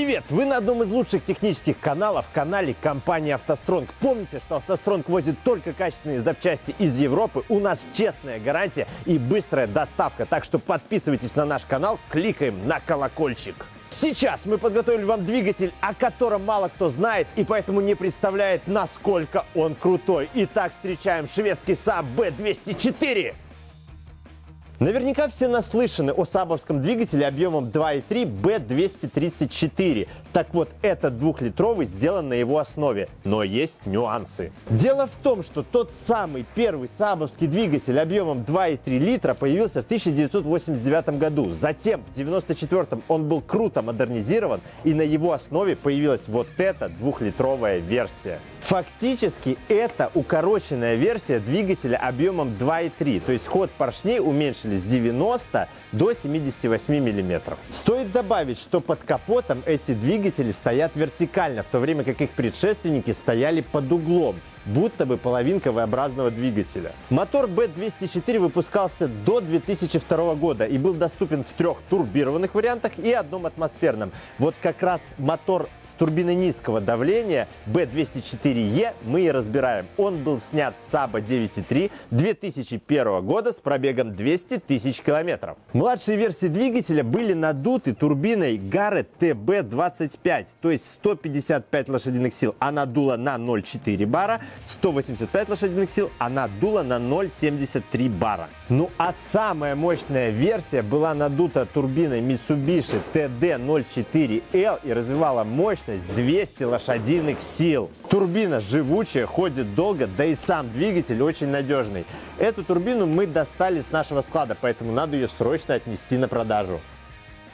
Привет! Вы на одном из лучших технических каналов, канале компании «АвтоСтронг». Помните, что «АвтоСтронг» возит только качественные запчасти из Европы. У нас честная гарантия и быстрая доставка. Так что подписывайтесь на наш канал, кликаем на колокольчик. Сейчас мы подготовили вам двигатель, о котором мало кто знает и поэтому не представляет, насколько он крутой. Итак, встречаем шведский Saab B204. Наверняка все наслышаны о сабовском двигателе объемом 2.3 B234. Так вот, этот двухлитровый сделан на его основе, но есть нюансы. Дело в том, что тот самый первый сабовский двигатель объемом 2.3 литра появился в 1989 году. Затем, в 1994 он был круто модернизирован, и на его основе появилась вот эта двухлитровая версия. Фактически это укороченная версия двигателя объемом 2.3, то есть ход поршней уменьшили с 90 до 78 мм. Стоит добавить, что под капотом эти двигатели стоят вертикально, в то время как их предшественники стояли под углом будто бы половинка V-образного двигателя. Мотор B204 выпускался до 2002 года и был доступен в трех турбированных вариантах и одном атмосферном. Вот как раз мотор с турбиной низкого давления B204E мы и разбираем. Он был снят с Saba 9.3 2001 года с пробегом 200 тысяч километров. Младшие версии двигателя были надуты турбиной Garrett TB25, то есть 155 лошадиных сил. Она дула на 0,4 бара, 185 лошадиных сил, а надула на 0,73 бара. Ну а самая мощная версия была надута турбиной Mitsubishi TD04L и развивала мощность 200 лошадиных сил. Турбина живучая, ходит долго, да и сам двигатель очень надежный. Эту турбину мы достали с нашего склада, поэтому надо ее срочно отнести на продажу.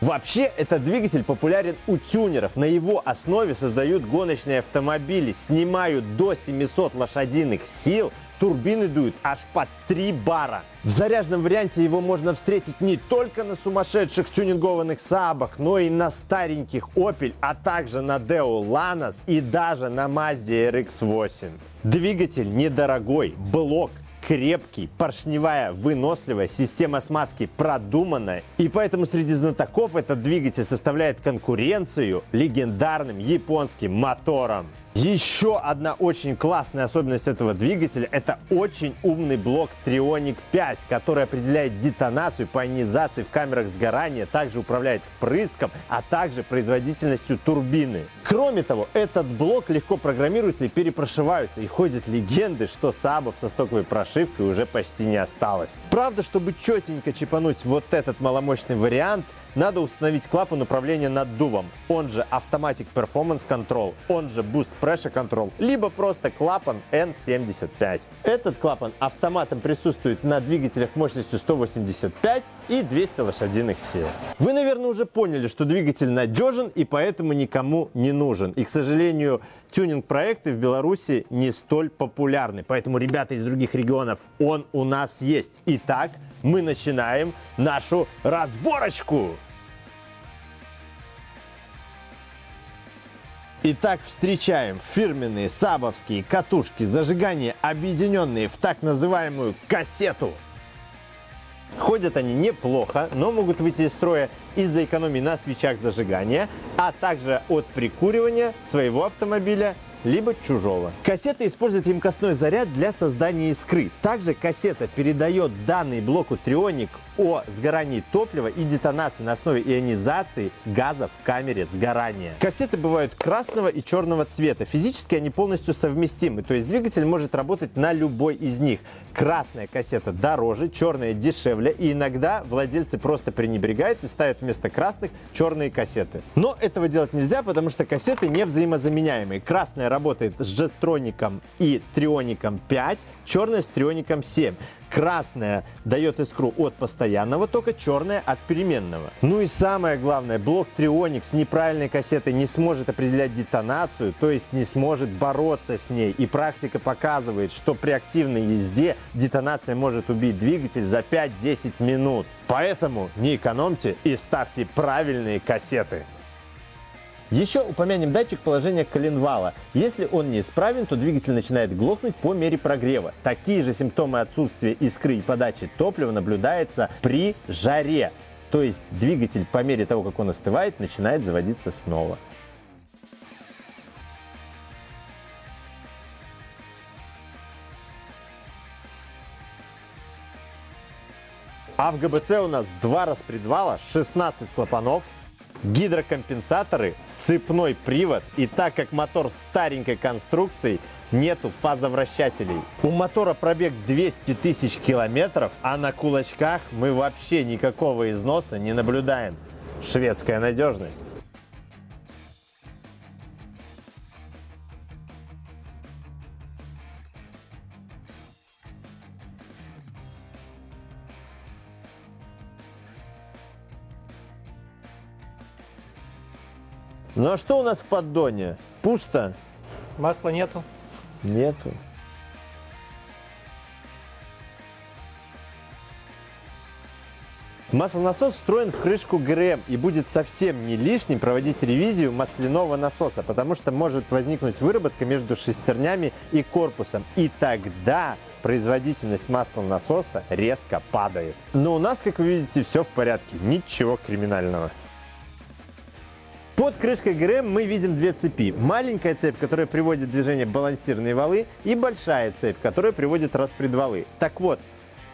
Вообще, этот двигатель популярен у тюнеров. На его основе создают гоночные автомобили, снимают до 700 лошадиных сил, турбины дуют аж под 3 бара. В заряженном варианте его можно встретить не только на сумасшедших тюнингованных Сабах, но и на стареньких Opel, а также на Deo Lanos и даже на Mazda RX-8. Двигатель недорогой, блок крепкий, поршневая, выносливая, система смазки продуманная. И поэтому среди знатоков этот двигатель составляет конкуренцию легендарным японским моторам. Еще одна очень классная особенность этого двигателя – это очень умный блок Trionic 5, который определяет детонацию по ионизации в камерах сгорания, также управляет впрыском, а также производительностью турбины. Кроме того, этот блок легко программируется и перепрошивается, и ходят легенды, что сабов со стоковой прошивкой уже почти не осталось. Правда, чтобы четенько чипануть вот этот маломощный вариант – надо установить клапан управления наддувом, он же Automatic Performance Control, он же Boost Pressure Control, либо просто клапан N75. Этот клапан автоматом присутствует на двигателях мощностью 185 и 200 лошадиных сил. Вы, наверное, уже поняли, что двигатель надежен и поэтому никому не нужен. И, к сожалению, тюнинг-проекты в Беларуси не столь популярны. Поэтому, ребята из других регионов, он у нас есть. Итак, мы начинаем нашу разборочку. Итак, встречаем фирменные сабовские катушки зажигания, объединенные в так называемую кассету. Ходят они неплохо, но могут выйти из строя из-за экономии на свечах зажигания, а также от прикуривания своего автомобиля либо чужого. Кассета использует емкостной заряд для создания искры. Также кассета передает данный блоку Trionik о сгорании топлива и детонации на основе ионизации газа в камере сгорания. Кассеты бывают красного и черного цвета. Физически они полностью совместимы, то есть двигатель может работать на любой из них. Красная кассета дороже, черная дешевле, и иногда владельцы просто пренебрегают и ставят вместо красных черные кассеты. Но этого делать нельзя, потому что кассеты не взаимозаменяемые. Красная работает с Jettronicом и Trionicом 5, черная с Trionicом 7. Красная дает искру от постоянного тока, черная от переменного. Ну и самое главное, блок Trionic с неправильной кассетой не сможет определять детонацию, то есть не сможет бороться с ней. И практика показывает, что при активной езде детонация может убить двигатель за 5-10 минут. Поэтому не экономьте и ставьте правильные кассеты. Еще упомянем датчик положения коленвала. Если он неисправен, то двигатель начинает глохнуть по мере прогрева. Такие же симптомы отсутствия искры и подачи топлива наблюдаются при жаре. То есть двигатель по мере того, как он остывает, начинает заводиться снова. А в ГБЦ у нас два распредвала, 16 клапанов, гидрокомпенсаторы, цепной привод. И так как мотор старенькой конструкции, нету фазовращателей. У мотора пробег 200 тысяч километров, а на кулачках мы вообще никакого износа не наблюдаем. Шведская надежность. Ну а что у нас в поддоне? Пусто? Масла нету. Нету. Маслонасос встроен в крышку ГРМ и будет совсем не лишним проводить ревизию масляного насоса, потому что может возникнуть выработка между шестернями и корпусом. И тогда производительность маслонасоса резко падает. Но у нас, как вы видите, все в порядке, ничего криминального. Под крышкой ГРМ мы видим две цепи. Маленькая цепь, которая приводит в движение балансирные валы, и большая цепь, которая приводит распредвалы. Так вот,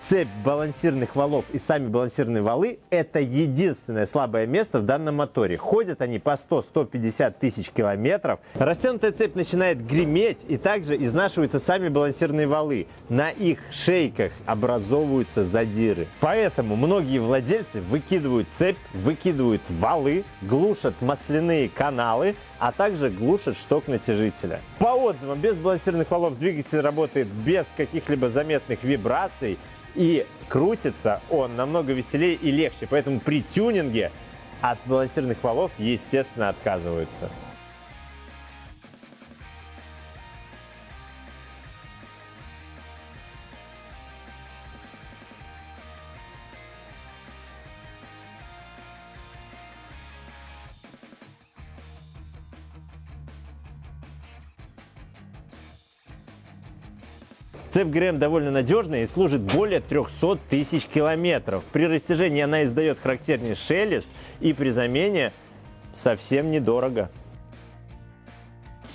цепь балансирных валов и сами балансирные валы – это единственное слабое место в данном моторе. Ходят они по 100-150 тысяч километров. Растянутая цепь начинает греметь и также изнашиваются сами балансирные валы. На их шейках образовываются задиры. Поэтому многие владельцы выкидывают цепь, выкидывают валы, глушат масляные каналы, а также глушат шток натяжителя. По отзывам, без балансирных валов двигатель работает без каких-либо заметных вибраций, и крутится он намного веселее и легче. Поэтому при тюнинге от балансирных валов, естественно, отказываются. Цепь ГРМ довольно надежная и служит более 300 тысяч километров. При растяжении она издает характерный шелест и при замене совсем недорого.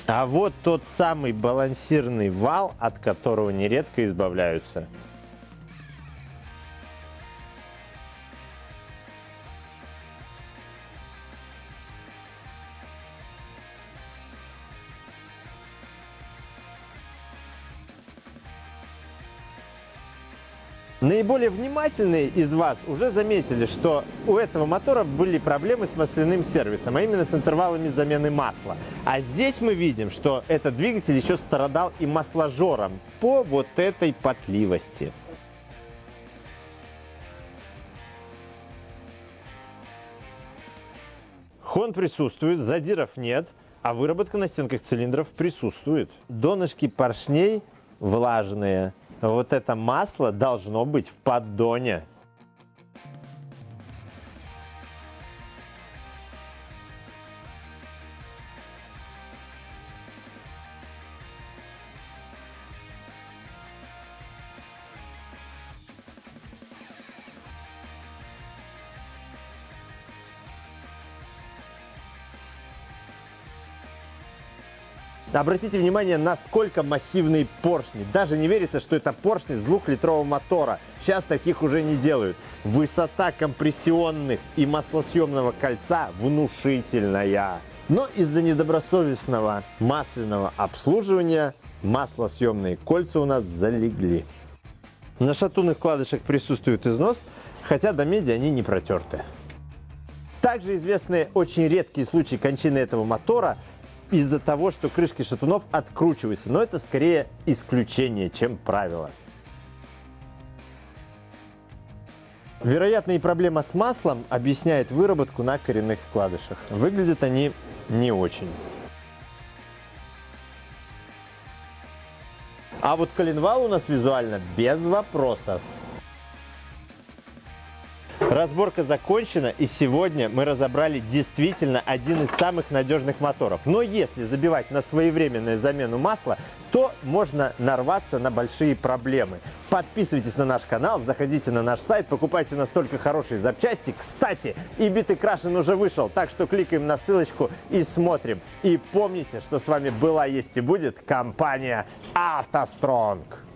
А вот тот самый балансирный вал, от которого нередко избавляются. Наиболее внимательные из вас уже заметили, что у этого мотора были проблемы с масляным сервисом, а именно с интервалами замены масла. А здесь мы видим, что этот двигатель еще страдал и масложором по вот этой потливости. Хон присутствует, задиров нет, а выработка на стенках цилиндров присутствует. Донышки поршней влажные, вот это масло должно быть в поддоне. Обратите внимание, насколько массивные поршни. Даже не верится, что это поршни с двухлитрового мотора. Сейчас таких уже не делают. Высота компрессионных и маслосъемного кольца внушительная. Но из-за недобросовестного масляного обслуживания маслосъемные кольца у нас залегли. На шатунных вкладышах присутствует износ, хотя до меди они не протерты. Также известны очень редкие случаи кончины этого мотора из-за того, что крышки шатунов откручиваются. Но это скорее исключение, чем правило. Вероятно, и проблема с маслом объясняет выработку на коренных вкладышах. Выглядят они не очень. А вот коленвал у нас визуально без вопросов. Разборка закончена, и сегодня мы разобрали действительно один из самых надежных моторов. Но если забивать на своевременную замену масла, то можно нарваться на большие проблемы. Подписывайтесь на наш канал, заходите на наш сайт, покупайте у нас только хорошие запчасти. Кстати, и битый крашен уже вышел, так что кликаем на ссылочку и смотрим. И помните, что с вами была, есть и будет компания «АвтоСтронг».